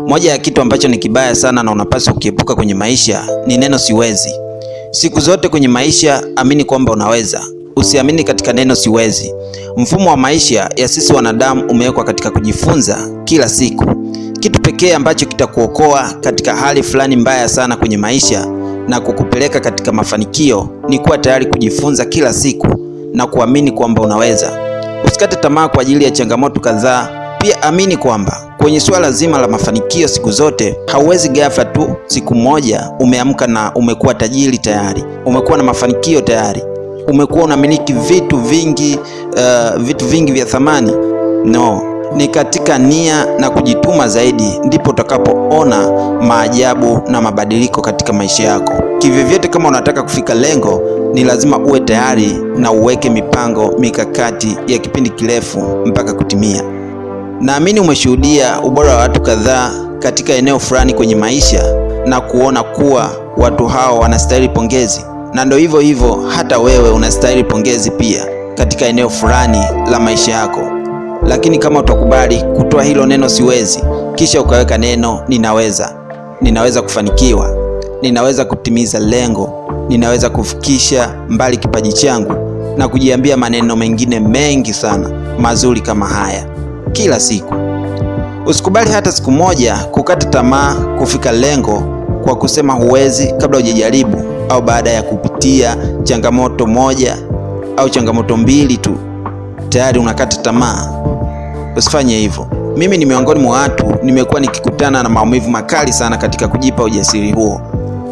Moja ya kitu ambacho ni kibaya sana na unapaswa kukiepuka kwenye maisha ni neno siwezi. Siku zote kwenye maisha amini kwamba unaweza, usiamini katika neno siwezi. Mfumo wa maisha ya sisi wanadamu umewekwa katika kujifunza kila siku. Kitu pekee ambacho kitakuokoa katika hali fulani mbaya sana kwenye maisha na kukupeleka katika mafanikio ni kuwa tayari kujifunza kila siku na kuamini kwamba unaweza. Usikate tamaa kwa ajili ya changamoto kadhaa. Pia amini kwamba kwenye suala zima la mafanikio siku zote hauwezi ghafla tu siku moja umeamka na umekuwa tajiri tayari, umekuwa na mafanikio tayari, umekuwa unamiliki vitu vingi, uh, vitu vingi vya thamani. No, ni katika nia na kujituma zaidi ndipo utakapoona maajabu na mabadiliko katika maisha yako. Kivyovyote, kama unataka kufika lengo, ni lazima uwe tayari na uweke mipango mikakati ya kipindi kirefu mpaka kutimia. Naamini umeshuhudia ubora wa watu kadhaa katika eneo fulani kwenye maisha na kuona kuwa watu hao wanastahili pongezi, na ndo hivyo hivyo, hata wewe unastahili pongezi pia katika eneo fulani la maisha yako. Lakini kama utakubali kutoa hilo neno siwezi, kisha ukaweka neno ninaweza, ninaweza kufanikiwa, ninaweza kutimiza lengo, ninaweza kufikisha mbali kipaji changu, na kujiambia maneno mengine mengi sana mazuri kama haya kila siku. Usikubali hata siku moja kukata tamaa kufika lengo kwa kusema huwezi kabla hujajaribu, au baada ya kupitia changamoto moja au changamoto mbili tu tayari unakata tamaa. Usifanye hivyo. Mimi ni miongoni mwa watu nimekuwa nikikutana na maumivu makali sana katika kujipa ujasiri huo,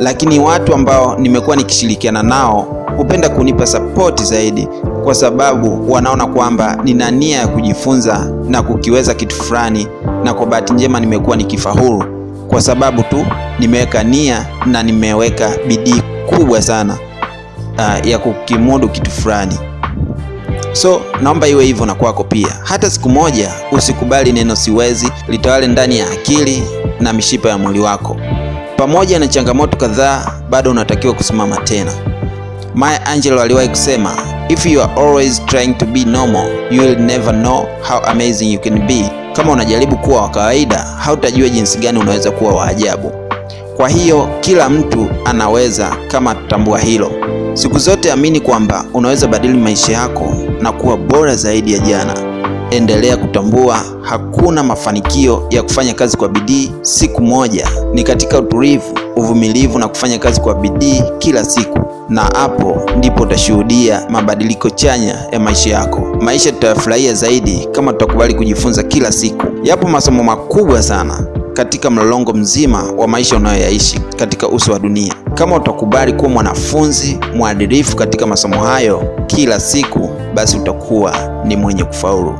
lakini watu ambao nimekuwa nikishirikiana nao hupenda kunipa sapoti zaidi, kwa sababu wanaona kwamba nina nia ya kujifunza na kukiweza kitu fulani, na kwa bahati njema nimekuwa nikifaulu kwa sababu tu nimeweka nia na nimeweka bidii kubwa sana uh, ya kukimudu kitu fulani. So naomba iwe hivyo na kwako pia. Hata siku moja usikubali neno siwezi litawale ndani ya akili na mishipa ya mwili wako. Pamoja na changamoto kadhaa, bado unatakiwa kusimama tena. Maya Angelou aliwahi kusema, if you are always trying to be normal you will never know how amazing you can be. Kama unajaribu kuwa wa kawaida, hautajua jinsi gani unaweza kuwa wa ajabu. Kwa hiyo kila mtu anaweza, kama tutambua hilo. Siku zote amini kwamba unaweza badili maisha yako na kuwa bora zaidi ya jana. Endelea kutambua hakuna mafanikio ya kufanya kazi kwa bidii siku moja, ni katika utulivu, uvumilivu na kufanya kazi kwa bidii kila siku, na hapo ndipo utashuhudia mabadiliko chanya ya maisha yako. Maisha tutayafurahia zaidi kama tutakubali kujifunza kila siku. Yapo masomo makubwa sana katika mlolongo mzima wa maisha unayoyaishi katika uso wa dunia. Kama utakubali kuwa mwanafunzi mwadilifu katika masomo hayo kila siku, basi utakuwa ni mwenye kufaulu.